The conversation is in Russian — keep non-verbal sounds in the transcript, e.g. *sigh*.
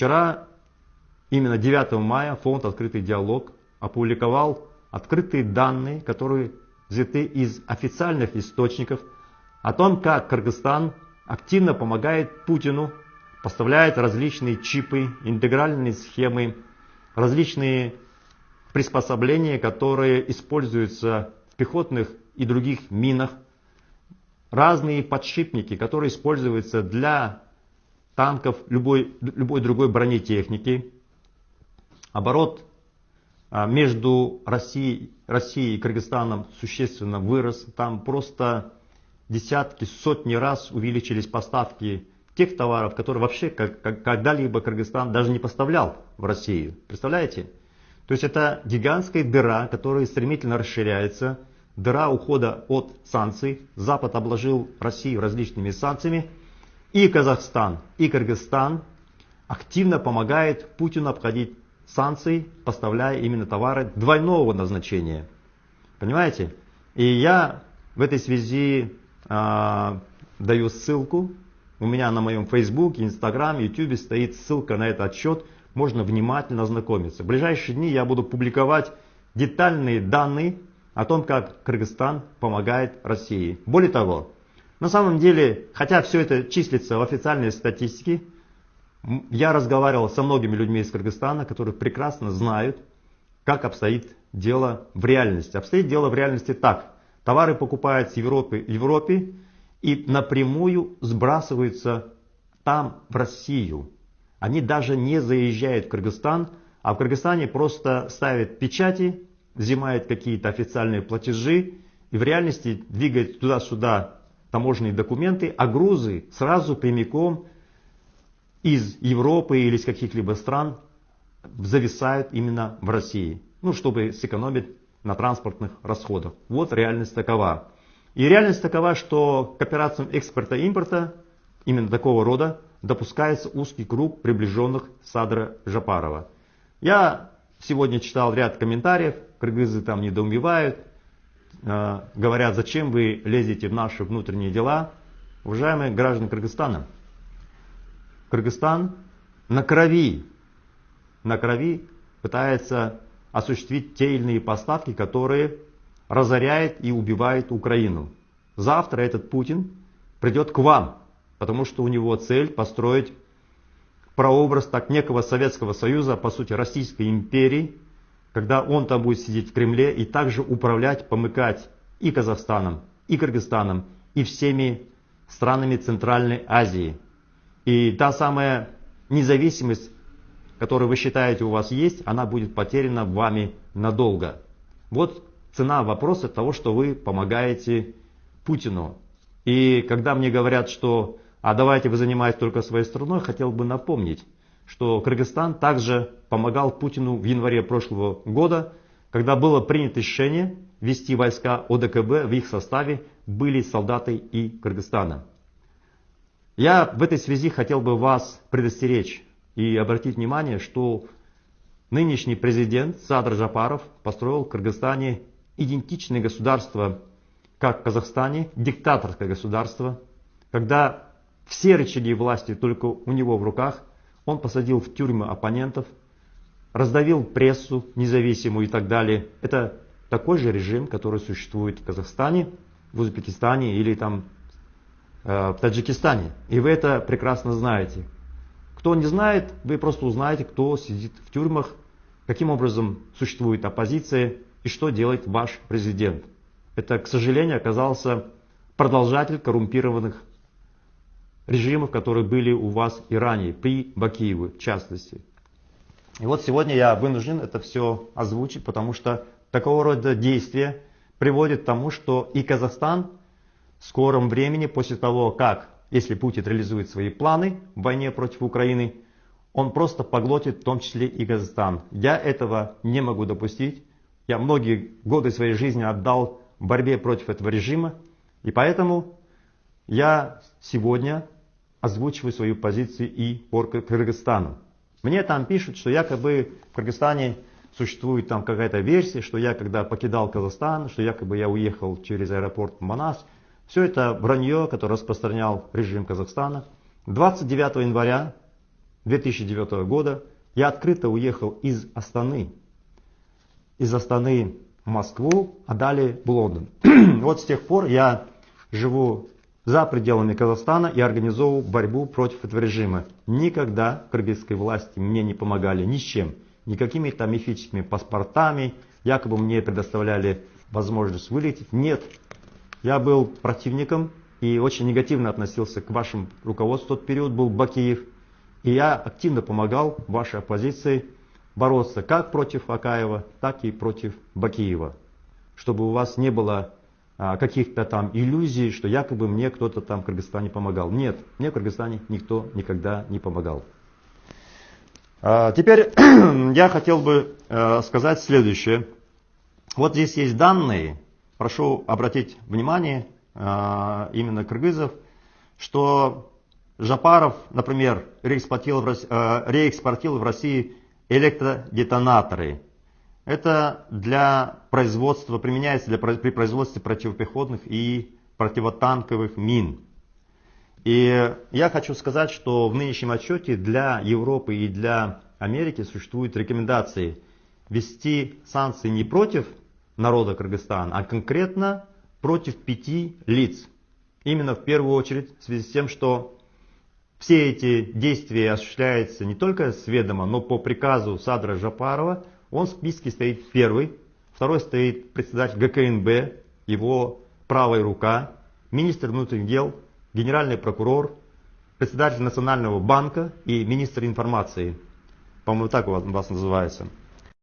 Вчера, именно 9 мая, фонд «Открытый диалог» опубликовал открытые данные, которые взяты из официальных источников о том, как Кыргызстан активно помогает Путину, поставляет различные чипы, интегральные схемы, различные приспособления, которые используются в пехотных и других минах, разные подшипники, которые используются для танков, любой, любой другой бронетехники. Оборот а, между Россией, Россией и Кыргызстаном существенно вырос. Там просто десятки, сотни раз увеличились поставки тех товаров, которые вообще когда-либо Кыргызстан даже не поставлял в Россию. Представляете? То есть это гигантская дыра, которая стремительно расширяется. Дыра ухода от санкций. Запад обложил Россию различными санкциями. И Казахстан, и Кыргызстан активно помогает Путину обходить санкции, поставляя именно товары двойного назначения. Понимаете? И я в этой связи э, даю ссылку. У меня на моем Facebook, Instagram, YouTube стоит ссылка на этот отчет. Можно внимательно ознакомиться. В ближайшие дни я буду публиковать детальные данные о том, как Кыргызстан помогает России. Более того, на самом деле, хотя все это числится в официальной статистике, я разговаривал со многими людьми из Кыргызстана, которые прекрасно знают, как обстоит дело в реальности. Обстоит дело в реальности так. Товары покупают с Европы, Европе и напрямую сбрасываются там, в Россию. Они даже не заезжают в Кыргызстан, а в Кыргызстане просто ставят печати, взимают какие-то официальные платежи и в реальности двигают туда-сюда таможенные документы, а грузы сразу прямиком из Европы или из каких-либо стран зависают именно в России. Ну, чтобы сэкономить на транспортных расходах. Вот реальность такова. И реальность такова, что к операциям экспорта-импорта именно такого рода допускается узкий круг приближенных Садра Жапарова. Я сегодня читал ряд комментариев, кыргызы там недоумевают, говорят, зачем вы лезете в наши внутренние дела. Уважаемые граждане Кыргызстана, Кыргызстан на крови, на крови пытается осуществить те или иные поставки, которые разоряют и убивают Украину. Завтра этот Путин придет к вам, потому что у него цель построить прообраз так некого Советского Союза, по сути Российской империи, когда он там будет сидеть в Кремле и также управлять, помыкать и Казахстаном, и Кыргызстаном, и всеми странами Центральной Азии. И та самая независимость, которую вы считаете у вас есть, она будет потеряна вами надолго. Вот цена вопроса того, что вы помогаете Путину. И когда мне говорят, что а давайте вы занимаетесь только своей страной, хотел бы напомнить, что Кыргызстан также помогал Путину в январе прошлого года, когда было принято решение ввести войска ОДКБ, в их составе были солдаты и Кыргызстана. Я в этой связи хотел бы вас предостеречь и обратить внимание, что нынешний президент Садр Жапаров построил в Кыргызстане идентичное государство, как в Казахстане, диктаторское государство, когда все рычаги власти только у него в руках, он посадил в тюрьмы оппонентов, раздавил прессу независимую и так далее. Это такой же режим, который существует в Казахстане, в Узбекистане или там Э, в Таджикистане. И вы это прекрасно знаете. Кто не знает, вы просто узнаете, кто сидит в тюрьмах, каким образом существует оппозиция и что делает ваш президент. Это, к сожалению, оказался продолжатель коррумпированных режимов, которые были у вас и ранее, при Бакиеве в частности. И вот сегодня я вынужден это все озвучить, потому что такого рода действия приводят к тому, что и Казахстан в скором времени, после того, как, если Путин реализует свои планы в войне против Украины, он просто поглотит в том числе и Казахстан. Я этого не могу допустить. Я многие годы своей жизни отдал борьбе против этого режима. И поэтому я сегодня озвучиваю свою позицию и по Кыргызстану. Мне там пишут, что якобы в Кыргызстане существует там какая-то версия, что я когда покидал Казахстан, что якобы я уехал через аэропорт Манас, все это вранье, которое распространял режим Казахстана. 29 января 2009 года я открыто уехал из Астаны. Из Астаны в Москву, а далее в Лондон. *clears throat* вот с тех пор я живу за пределами Казахстана и организовывал борьбу против этого режима. Никогда кыргызской власти мне не помогали ни с чем. Никакими там мифическими паспортами, якобы мне предоставляли возможность вылететь. Нет, я был противником и очень негативно относился к вашему руководству. В тот период был Бакиев. И я активно помогал вашей оппозиции бороться как против Акаева, так и против Бакиева. Чтобы у вас не было каких-то там иллюзий, что якобы мне кто-то там в Кыргызстане помогал. Нет, мне в Кыргызстане никто никогда не помогал. А, теперь *clears throat* я хотел бы э, сказать следующее. Вот здесь есть данные, прошу обратить внимание а, именно кыргызов, что Жапаров, например, реэкспортировал э, в России электродетонаторы. Это для производства, применяется для, при производстве противопехотных и противотанковых мин. И я хочу сказать, что в нынешнем отчете для Европы и для Америки существуют рекомендации вести санкции не против народа Кыргызстана, а конкретно против пяти лиц. Именно в первую очередь в связи с тем, что все эти действия осуществляются не только с ведома, но по приказу Садра Жапарова. Он в списке стоит первый, второй стоит председатель ГКНБ, его правая рука, министр внутренних дел, генеральный прокурор, председатель Национального банка и министр информации. По-моему, так у вас называется.